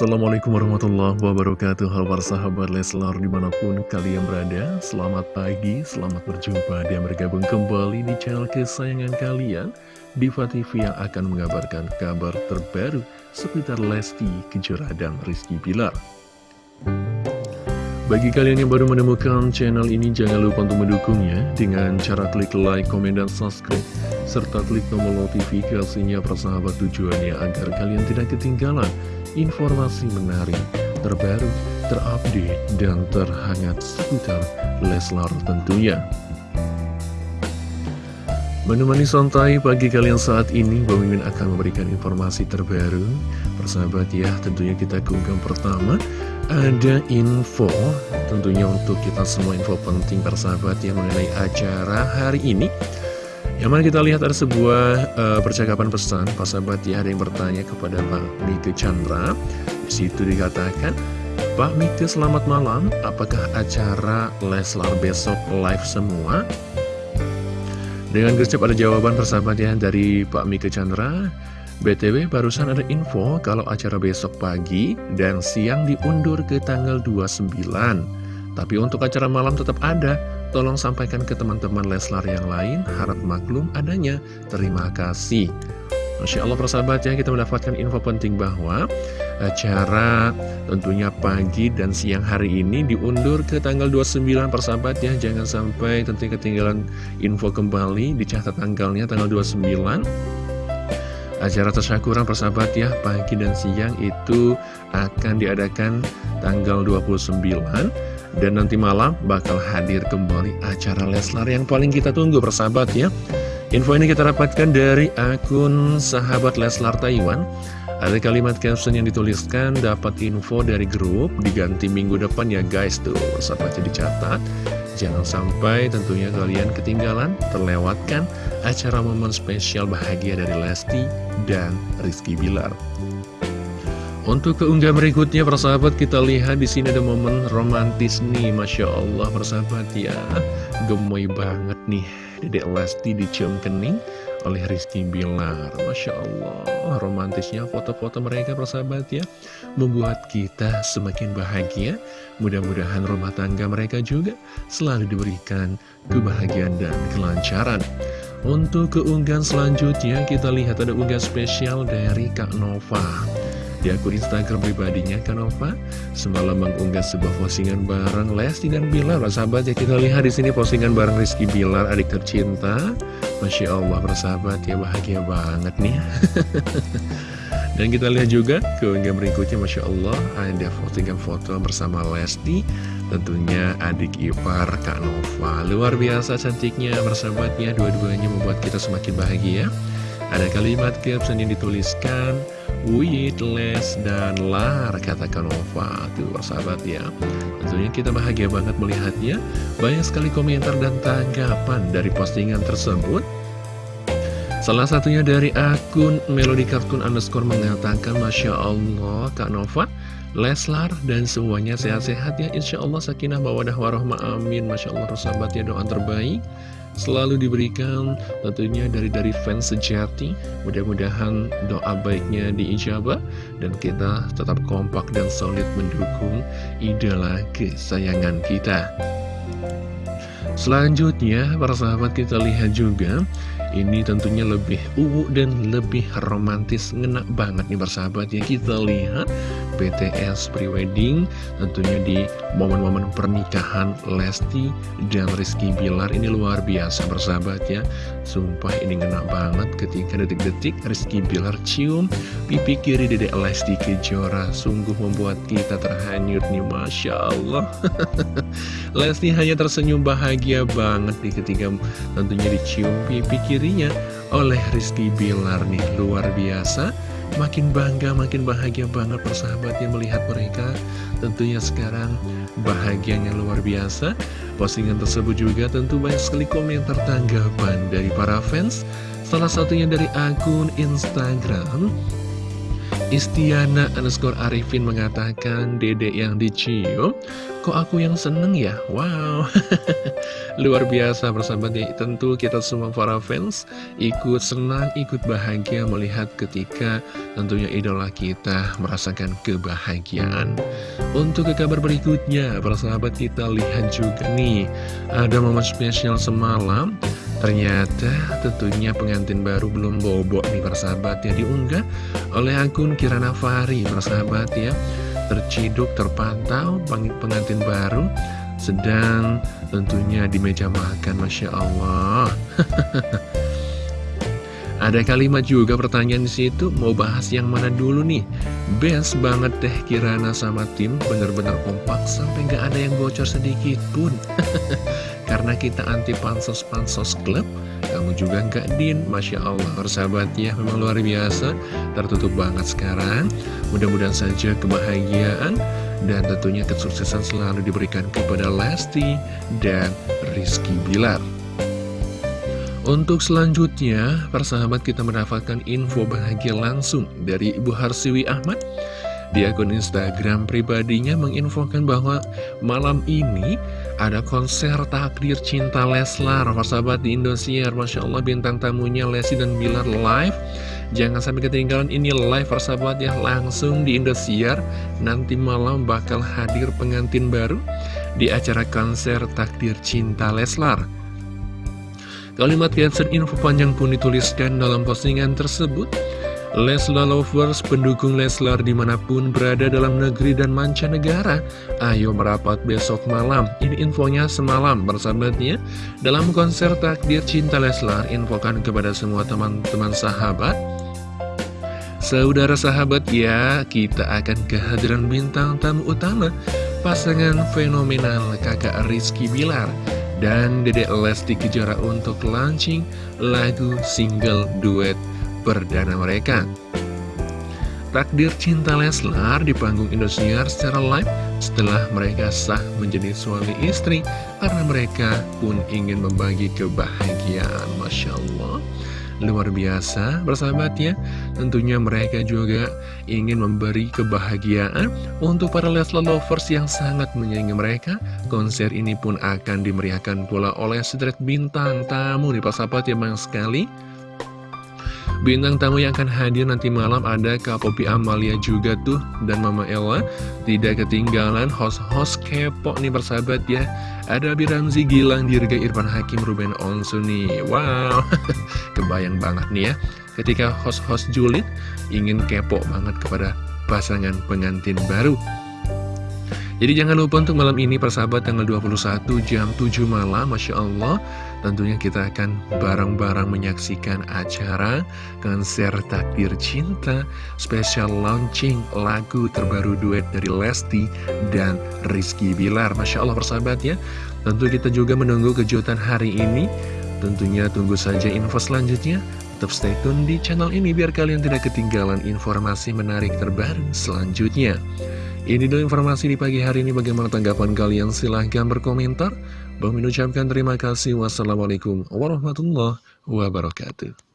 Assalamualaikum warahmatullahi wabarakatuh. Halo para sahabat Leslar di mana pun kalian berada Selamat pagi, selamat berjumpa dan bergabung kembali di channel kesayangan kalian. Diva TV yang akan mengabarkan kabar terbaru seputar Lesti Kejora dan Rizky Bilar. Bagi kalian yang baru menemukan channel ini, jangan lupa untuk mendukungnya dengan cara klik like, komen, dan subscribe, serta klik tombol notifikasinya persahabat tujuannya agar kalian tidak ketinggalan informasi menarik, terbaru, terupdate, dan terhangat seputar Leslar tentunya. Menemani santai pagi kalian saat ini, Bang Mimin akan memberikan informasi terbaru. Persahabat ya, tentunya kita keunggah pertama, ada info, tentunya untuk kita semua info penting persahabat yang mengenai acara hari ini. Yang mana kita lihat ada sebuah uh, percakapan pesan, Pak sahabat ya ada yang bertanya kepada Pak Mika Chandra. Di situ dikatakan, Pak Mika selamat malam, apakah acara Leslar besok live semua? Dengan gercep ada jawaban persahabat ya dari Pak Mika Chandra. BTW barusan ada info kalau acara besok pagi dan siang diundur ke tanggal 29. Tapi untuk acara malam tetap ada Tolong sampaikan ke teman-teman Leslar yang lain, harap maklum adanya. Terima kasih. Masya Allah persahabat ya, kita mendapatkan info penting bahwa acara tentunya pagi dan siang hari ini diundur ke tanggal 29 persahabat ya. Jangan sampai tentunya ketinggalan info kembali, dicatat tanggalnya tanggal 29. Acara tasyakuran persahabat ya, pagi dan siang itu akan diadakan tanggal 29 dan nanti malam bakal hadir kembali acara Leslar yang paling kita tunggu persahabat ya. Info ini kita dapatkan dari akun sahabat Leslar Taiwan. Ada kalimat caption yang dituliskan dapat info dari grup diganti minggu depan ya guys. Tuh Persahabatnya dicatat Jangan sampai tentunya kalian ketinggalan, terlewatkan acara momen spesial bahagia dari Lesti dan Rizky Bilar. Untuk keunggah berikutnya persahabat kita lihat di sini ada momen romantis nih. Masya Allah persahabat ya. Gemoy banget nih. Dedek Lesti dicium kening oleh Rizky Bilar. Masya Allah romantisnya foto-foto mereka persahabat ya Membuat kita semakin bahagia. Mudah-mudahan rumah tangga mereka juga selalu diberikan kebahagiaan dan kelancaran. Untuk keunggahan selanjutnya kita lihat ada unggahan spesial dari Kak Nova di akun Instagram pribadinya Kanova semalam mengunggah sebuah postingan bareng Lesti dan Bilar. Sahabat ya kita lihat di sini postingan bareng Rizky Bilar adik tercinta. Masya Allah bersahabat ya bahagia banget nih. dan kita lihat juga keunggah berikutnya Masya Allah ada postingan foto bersama Lesti tentunya adik ipar Kak Nova. Luar biasa cantiknya bersahabatnya dua-duanya membuat kita semakin bahagia. Ada kalimat caption yang dituliskan With, Les, dan Lar Kata Kanova Tuh sahabat ya. Tentunya kita bahagia banget melihatnya. Banyak sekali komentar dan tanggapan dari postingan tersebut. Salah satunya dari akun Melody Cartoon underscore mengatakan Masya Allah Kak Nova Leslar dan semuanya sehat-sehat ya. Insya Allah sakinah mawadah warohma amin. Masya Allah sahabat ya doa terbaik selalu diberikan tentunya dari dari fans sejati. Mudah-mudahan doa baiknya diijabah dan kita tetap kompak dan solid mendukung idola kesayangan kita. Selanjutnya para sahabat kita lihat juga ini tentunya lebih uwu dan lebih romantis Ngenak banget nih bersahabat ya. Kita lihat BTS prewedding Tentunya di momen-momen pernikahan Lesti dan Rizky Bilar. Ini luar biasa bersahabat ya. Sumpah ini ngena banget ketika detik-detik Rizky Bilar cium pipi kiri dedek Lesti Kejora. Sungguh membuat kita terhanyut nih Masya Allah. Lesti hanya tersenyum bahagia banget nih ketika tentunya dicium pipi kiri dirinya oleh Rizky Bilar nih. Luar biasa makin bangga makin bahagia banget persahabatnya melihat mereka. Tentunya sekarang bahagianya luar biasa. Postingan tersebut juga tentu banyak sekali komentar tanggapan dari para fans. Salah satunya dari akun Instagram Istiana underscore Arifin mengatakan dedek yang dicium Kok aku yang seneng ya? Wow. Luar biasa persahabat ya. Tentu kita semua para fans Ikut senang, ikut bahagia Melihat ketika tentunya idola kita Merasakan kebahagiaan. Untuk ke kabar berikutnya Persahabat kita lihat juga nih. Ada momen spesial semalam. Ternyata tentunya pengantin baru belum bobok nih persahabat ya. Diunggah oleh akun Kirana Fari persahabat ya Terciduk terpantau pengantin baru Sedang tentunya di meja makan Masya Allah Ada kalimat juga pertanyaan di situ mau bahas yang mana dulu nih? Best banget deh Kirana sama tim bener-bener kompak sampai nggak ada yang bocor sedikit pun. Karena kita anti pansos-pansos klub, kamu juga nggak din, masya Allah persahabat ya memang luar biasa, tertutup banget sekarang. Mudah-mudahan saja kebahagiaan dan tentunya kesuksesan selalu diberikan kepada Lesti dan Rizky Bilar. Untuk selanjutnya, persahabat kita mendapatkan info bahagia langsung dari Ibu Harsiwi Ahmad. Di akun Instagram pribadinya menginfokan bahwa malam ini ada konser takdir cinta Leslar. Persahabat di Indosiar, Masya Allah bintang tamunya Lesi dan Bilar live. Jangan sampai ketinggalan ini live persahabat ya langsung di Indosiar. Nanti malam bakal hadir pengantin baru di acara konser takdir cinta Leslar. Kalimat caption info panjang pun dituliskan dalam postingan tersebut. Leslar Lovers, pendukung Leslar di mana pun berada dalam negeri dan mancanegara Ayo merapat besok malam. Ini infonya semalam bersahabatnya Dalam konser takdir cinta Leslar Infokan kepada semua teman-teman sahabat. Saudara sahabat ya Kita akan kehadiran bintang tamu utama Pasangan fenomenal kakak Rizky Bilar dan Dedek Lesti Kejora untuk launching lagu single duet perdana mereka. Takdir Cinta Leslar di panggung Indosiar secara live setelah mereka sah menjadi suami istri karena mereka pun ingin membagi kebahagiaan. Masya Allah luar biasa bersahabat ya Tentunya mereka juga ingin memberi kebahagiaan untuk para Leslar lovers yang sangat menyayangi mereka Konser ini pun akan dimeriahkan pula oleh sederet bintang tamu nih persahabat ya banyak sekali Bintang tamu yang akan hadir nanti malam ada Kak Popi Amalia juga tuh dan Mama Ella. Tidak ketinggalan host-host kepo nih persahabat ya. Ada Abi Ramzi Gilang, Dirga Irfan Hakim, Ruben Onsu nih. Wow, kebayang banget nih ya. Ketika host-host julid ingin kepo banget kepada pasangan pengantin baru. Jadi jangan lupa untuk malam ini persahabat tanggal 21 jam 7 malam Masya Allah Tentunya kita akan bareng-bareng menyaksikan acara konser takdir cinta Spesial launching lagu terbaru duet dari Lesti dan Rizky Bilar. Masya Allah persahabat ya. Tentu kita juga menunggu kejutan hari ini. Tentunya tunggu saja info selanjutnya. Tetap stay tune di channel ini biar kalian tidak ketinggalan informasi menarik terbaru selanjutnya ini dulu informasi di pagi hari ini bagaimana tanggapan kalian silahkan berkomentar. Bang mengucapkan terima kasih. Wassalamualaikum warahmatullahi wabarakatuh.